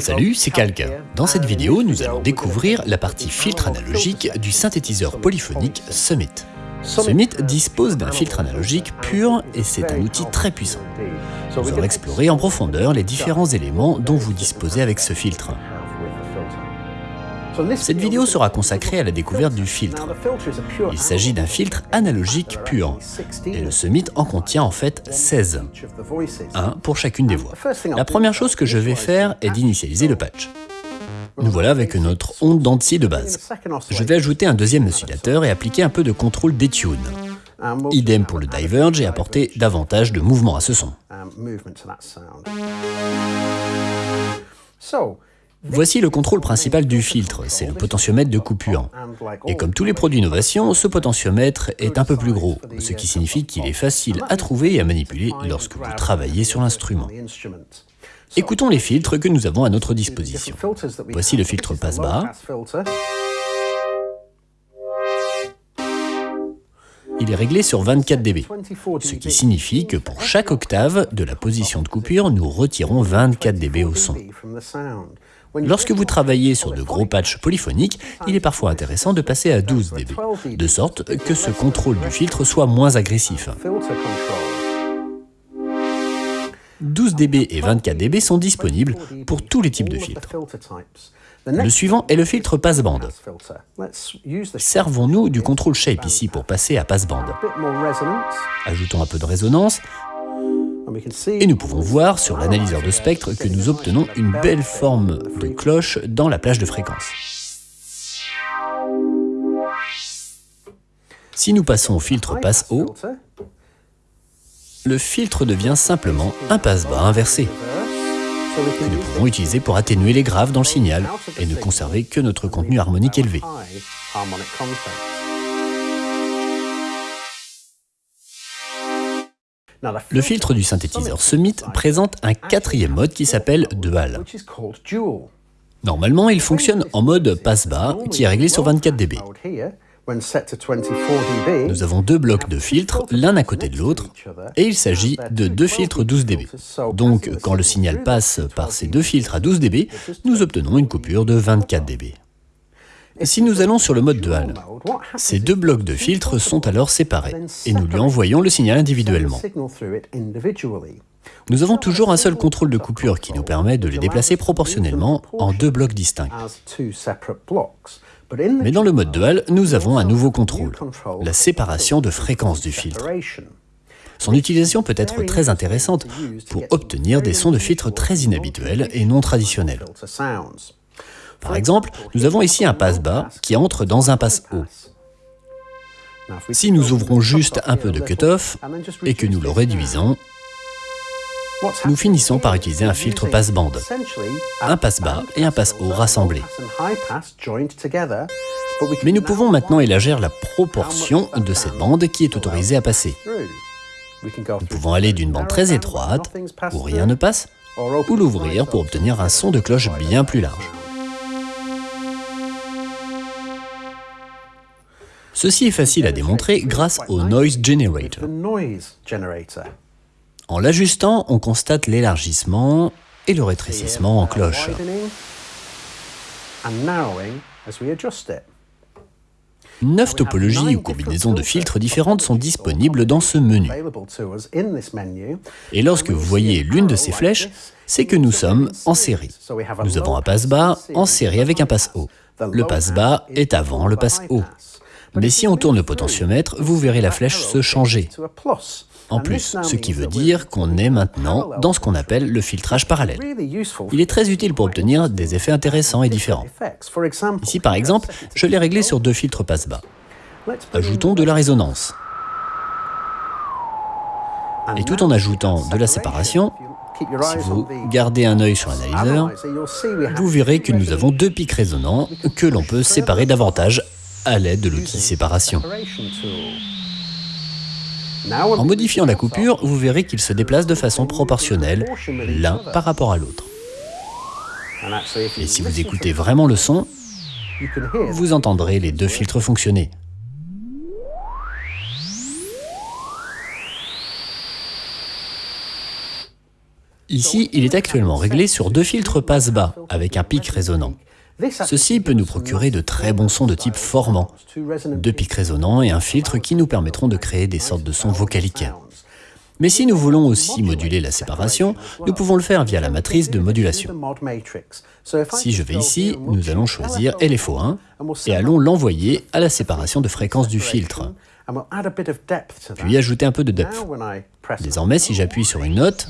Salut, c'est Calque. Dans cette vidéo, nous allons découvrir la partie filtre analogique du synthétiseur polyphonique Summit. Summit dispose d'un filtre analogique pur et c'est un outil très puissant. Nous allons explorer en profondeur les différents éléments dont vous disposez avec ce filtre. Cette vidéo sera consacrée à la découverte du filtre. Il s'agit d'un filtre analogique pur, et le Summit en contient en fait 16, un pour chacune des voix. La première chose que je vais faire est d'initialiser le patch. Nous voilà avec notre onde d'entier de base. Je vais ajouter un deuxième oscillateur et appliquer un peu de contrôle détune. Idem pour le diverge et apporter davantage de mouvement à ce son. Voici le contrôle principal du filtre, c'est le potentiomètre de coupure. Et comme tous les produits innovation, ce potentiomètre est un peu plus gros, ce qui signifie qu'il est facile à trouver et à manipuler lorsque vous travaillez sur l'instrument. Écoutons les filtres que nous avons à notre disposition. Voici le filtre passe-bas. Il est réglé sur 24 dB, ce qui signifie que pour chaque octave de la position de coupure, nous retirons 24 dB au son. Lorsque vous travaillez sur de gros patchs polyphoniques, il est parfois intéressant de passer à 12 dB, de sorte que ce contrôle du filtre soit moins agressif. 12 dB et 24 dB sont disponibles pour tous les types de filtres. Le suivant est le filtre passe-bande. Servons-nous du contrôle shape ici pour passer à passe-bande. Ajoutons un peu de résonance, et nous pouvons voir sur l'analyseur de spectre que nous obtenons une belle forme de cloche dans la plage de fréquence. Si nous passons au filtre passe-haut, le filtre devient simplement un passe-bas inversé, que nous pouvons utiliser pour atténuer les graves dans le signal et ne conserver que notre contenu harmonique élevé. Le filtre du synthétiseur Summit présente un quatrième mode qui s'appelle Dual. Normalement, il fonctionne en mode passe-bas, qui est réglé sur 24 dB. Nous avons deux blocs de filtres, l'un à côté de l'autre, et il s'agit de deux filtres 12 dB. Donc, quand le signal passe par ces deux filtres à 12 dB, nous obtenons une coupure de 24 dB. Si nous allons sur le mode dual, ces deux blocs de filtres sont alors séparés, et nous lui envoyons le signal individuellement. Nous avons toujours un seul contrôle de coupure qui nous permet de les déplacer proportionnellement en deux blocs distincts. Mais dans le mode dual, nous avons un nouveau contrôle, la séparation de fréquence du filtre. Son utilisation peut être très intéressante pour obtenir des sons de filtre très inhabituels et non traditionnels. Par exemple, nous avons ici un passe-bas qui entre dans un passe-haut. Si nous ouvrons juste un peu de cut-off et que nous le réduisons, nous finissons par utiliser un filtre passe-bande, un passe-bas et un passe-haut rassemblés. Mais nous pouvons maintenant élargir la proportion de cette bande qui est autorisée à passer. Nous pouvons aller d'une bande très étroite, où rien ne passe, ou l'ouvrir pour obtenir un son de cloche bien plus large. Ceci est facile à démontrer grâce au Noise Generator. En l'ajustant, on constate l'élargissement et le rétrécissement en cloche. Neuf topologies ou combinaisons de filtres différentes sont disponibles dans ce menu. Et lorsque vous voyez l'une de ces flèches, c'est que nous sommes en série. Nous avons un passe-bas en série avec un passe-haut. Le passe-bas est avant le passe-haut. Mais si on tourne le potentiomètre, vous verrez la flèche se changer en plus, ce qui veut dire qu'on est maintenant dans ce qu'on appelle le filtrage parallèle. Il est très utile pour obtenir des effets intéressants et différents. Ici, par exemple, je l'ai réglé sur deux filtres passe-bas. Ajoutons de la résonance. Et tout en ajoutant de la séparation, si vous gardez un œil sur l'analyseur, vous verrez que nous avons deux pics résonnants que l'on peut séparer davantage à l'aide de l'outil séparation. En modifiant la coupure, vous verrez qu'ils se déplacent de façon proportionnelle, l'un par rapport à l'autre. Et si vous écoutez vraiment le son, vous entendrez les deux filtres fonctionner. Ici, il est actuellement réglé sur deux filtres passe-bas, avec un pic résonnant. Ceci peut nous procurer de très bons sons de type formant, deux pics résonnants et un filtre qui nous permettront de créer des sortes de sons vocaliques. Mais si nous voulons aussi moduler la séparation, nous pouvons le faire via la matrice de modulation. Si je vais ici, nous allons choisir LFO1 et allons l'envoyer à la séparation de fréquence du filtre, puis ajouter un peu de depth. Désormais, si j'appuie sur une note,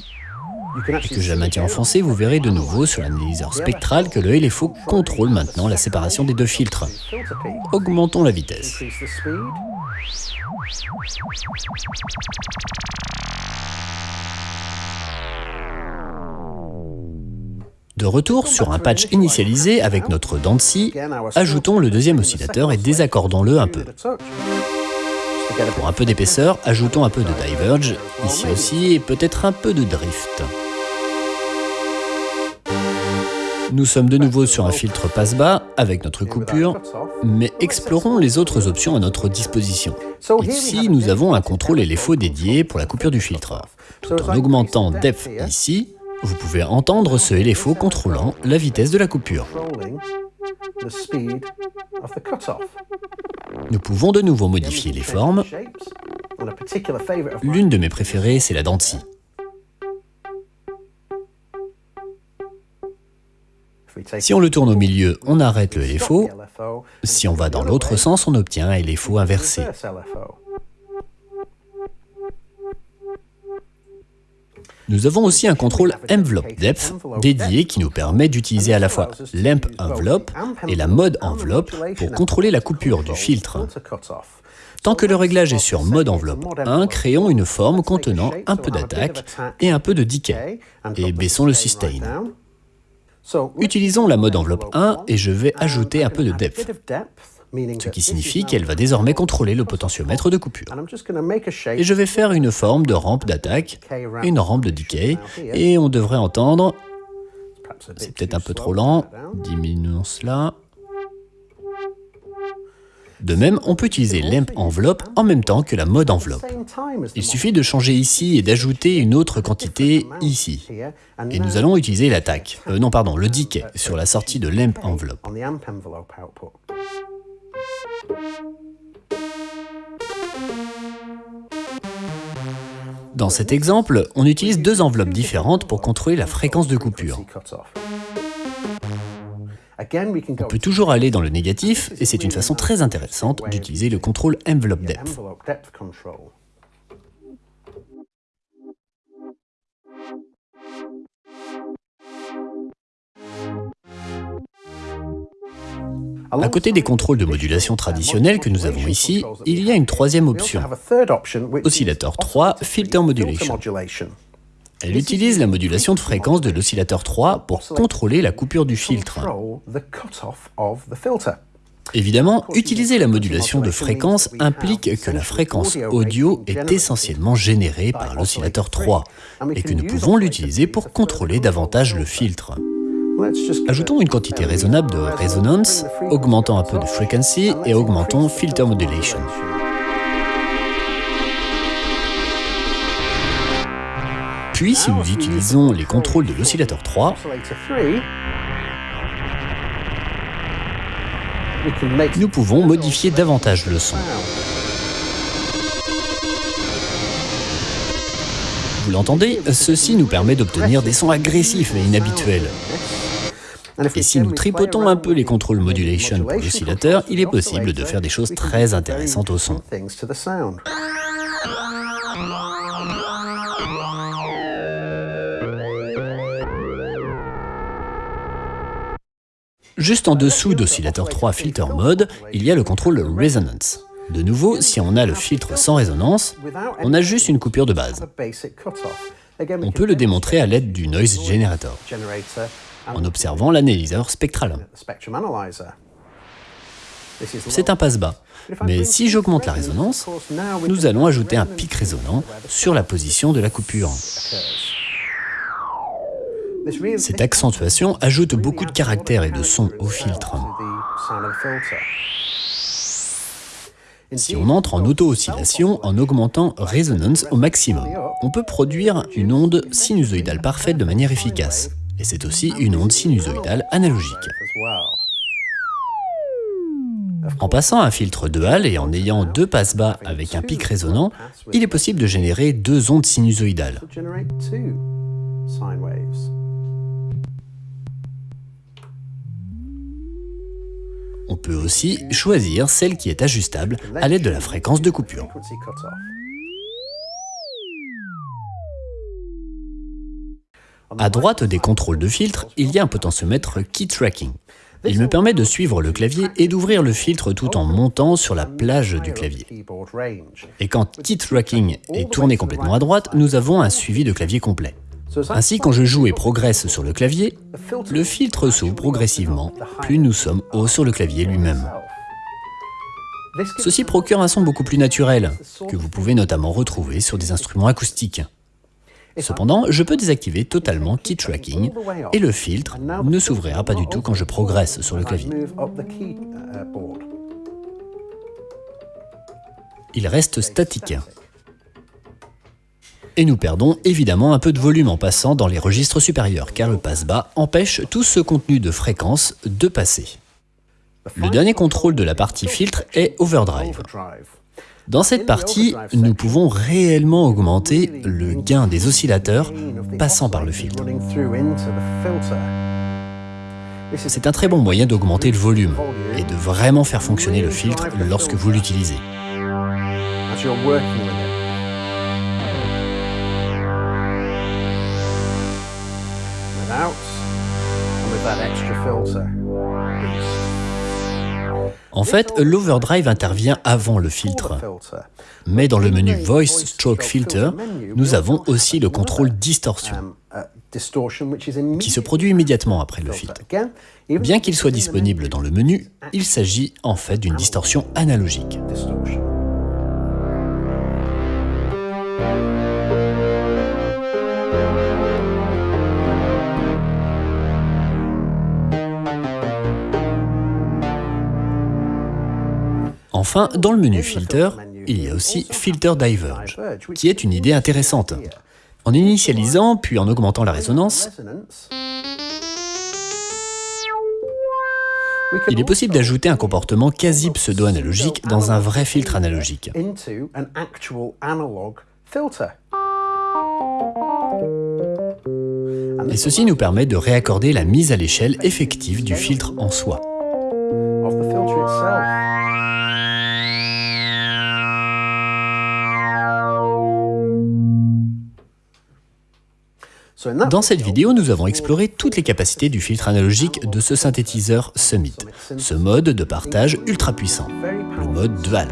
et que je la maintiens enfoncée, vous verrez de nouveau sur l'analyseur spectral que le LFO contrôle maintenant la séparation des deux filtres. Augmentons la vitesse. De retour sur un patch initialisé avec notre dent ajoutons le deuxième oscillateur et désaccordons-le un peu. Pour un peu d'épaisseur, ajoutons un peu de diverge, ici aussi, et peut-être un peu de drift. Nous sommes de nouveau sur un filtre passe-bas avec notre coupure, mais explorons les autres options à notre disposition. Ici, nous avons un contrôle LFO dédié pour la coupure du filtre. Tout en augmentant depth ici, vous pouvez entendre ce LFO contrôlant la vitesse de la coupure. Nous pouvons de nouveau modifier les formes. L'une de mes préférées, c'est la dent Si on le tourne au milieu, on arrête le LFO. Si on va dans l'autre sens, on obtient un LFO inversé. Nous avons aussi un contrôle Envelope Depth dédié qui nous permet d'utiliser à la fois l'Amp Envelope et la Mode Envelope pour contrôler la coupure du filtre. Tant que le réglage est sur Mode Enveloppe 1, créons une forme contenant un peu d'attaque et un peu de decay, et baissons le sustain. Utilisons la mode enveloppe 1 et je vais ajouter un peu de depth, ce qui signifie qu'elle va désormais contrôler le potentiomètre de coupure. Et je vais faire une forme de rampe d'attaque, une rampe de decay, et on devrait entendre... C'est peut-être un peu trop lent, diminuons cela... De même, on peut utiliser l'Amp Envelope en même temps que la mode enveloppe. Il suffit de changer ici et d'ajouter une autre quantité ici. Et nous allons utiliser l'attaque, euh, non pardon, le decay, sur la sortie de l'Amp Envelope. Dans cet exemple, on utilise deux enveloppes différentes pour contrôler la fréquence de coupure. On peut toujours aller dans le négatif, et c'est une façon très intéressante d'utiliser le contrôle Envelope Depth. À côté des contrôles de modulation traditionnels que nous avons ici, il y a une troisième option, oscillateur 3 Filter Modulation. Elle utilise la modulation de fréquence de l'oscillateur 3 pour contrôler la coupure du filtre. Évidemment, utiliser la modulation de fréquence implique que la fréquence audio est essentiellement générée par l'oscillateur 3 et que nous pouvons l'utiliser pour contrôler davantage le filtre. Ajoutons une quantité raisonnable de résonance, augmentons un peu de frequency et augmentons filter modulation. Puis, si nous utilisons les contrôles de l'oscillateur 3, nous pouvons modifier davantage le son. Vous l'entendez? Ceci nous permet d'obtenir des sons agressifs et inhabituels. Et si nous tripotons un peu les contrôles modulation pour l'oscillateur, il est possible de faire des choses très intéressantes au son. Juste en dessous d'oscillateur 3 filter mode, il y a le contrôle resonance. De nouveau, si on a le filtre sans résonance, on a juste une coupure de base. On peut le démontrer à l'aide du Noise Generator, en observant l'analyseur spectral. C'est un passe-bas, mais si j'augmente la résonance, nous allons ajouter un pic résonant sur la position de la coupure. Cette accentuation ajoute beaucoup de caractères et de sons au filtre. Si on entre en auto-oscillation en augmentant résonance au maximum, on peut produire une onde sinusoïdale parfaite de manière efficace. Et c'est aussi une onde sinusoïdale analogique. En passant un filtre de Hall et en ayant deux passes bas avec un pic résonant, il est possible de générer deux ondes sinusoïdales. On peut aussi choisir celle qui est ajustable à l'aide de la fréquence de coupure. À droite des contrôles de filtre, il y a un potentiomètre Key Tracking. Il me permet de suivre le clavier et d'ouvrir le filtre tout en montant sur la plage du clavier. Et quand Key Tracking est tourné complètement à droite, nous avons un suivi de clavier complet. Ainsi, quand je joue et progresse sur le clavier, le filtre s'ouvre progressivement, plus nous sommes hauts sur le clavier lui-même. Ceci procure un son beaucoup plus naturel, que vous pouvez notamment retrouver sur des instruments acoustiques. Cependant, je peux désactiver totalement Key Tracking et le filtre ne s'ouvrira pas du tout quand je progresse sur le clavier. Il reste statique et nous perdons évidemment un peu de volume en passant dans les registres supérieurs, car le passe-bas empêche tout ce contenu de fréquence de passer. Le dernier contrôle de la partie filtre est Overdrive. Dans cette partie, nous pouvons réellement augmenter le gain des oscillateurs passant par le filtre. C'est un très bon moyen d'augmenter le volume et de vraiment faire fonctionner le filtre lorsque vous l'utilisez. En fait, l'overdrive intervient avant le filtre. Mais dans le menu Voice Stroke Filter, nous avons aussi le contrôle distorsion, qui se produit immédiatement après le filtre. Bien qu'il soit disponible dans le menu, il s'agit en fait d'une distorsion analogique. Enfin, dans le menu Filter, il y a aussi Filter Diverge, qui est une idée intéressante. En initialisant, puis en augmentant la résonance, il est possible d'ajouter un comportement quasi pseudo-analogique dans un vrai filtre analogique. Et ceci nous permet de réaccorder la mise à l'échelle effective du filtre en soi. Dans cette vidéo, nous avons exploré toutes les capacités du filtre analogique de ce synthétiseur Summit, ce mode de partage ultra puissant, le mode dual.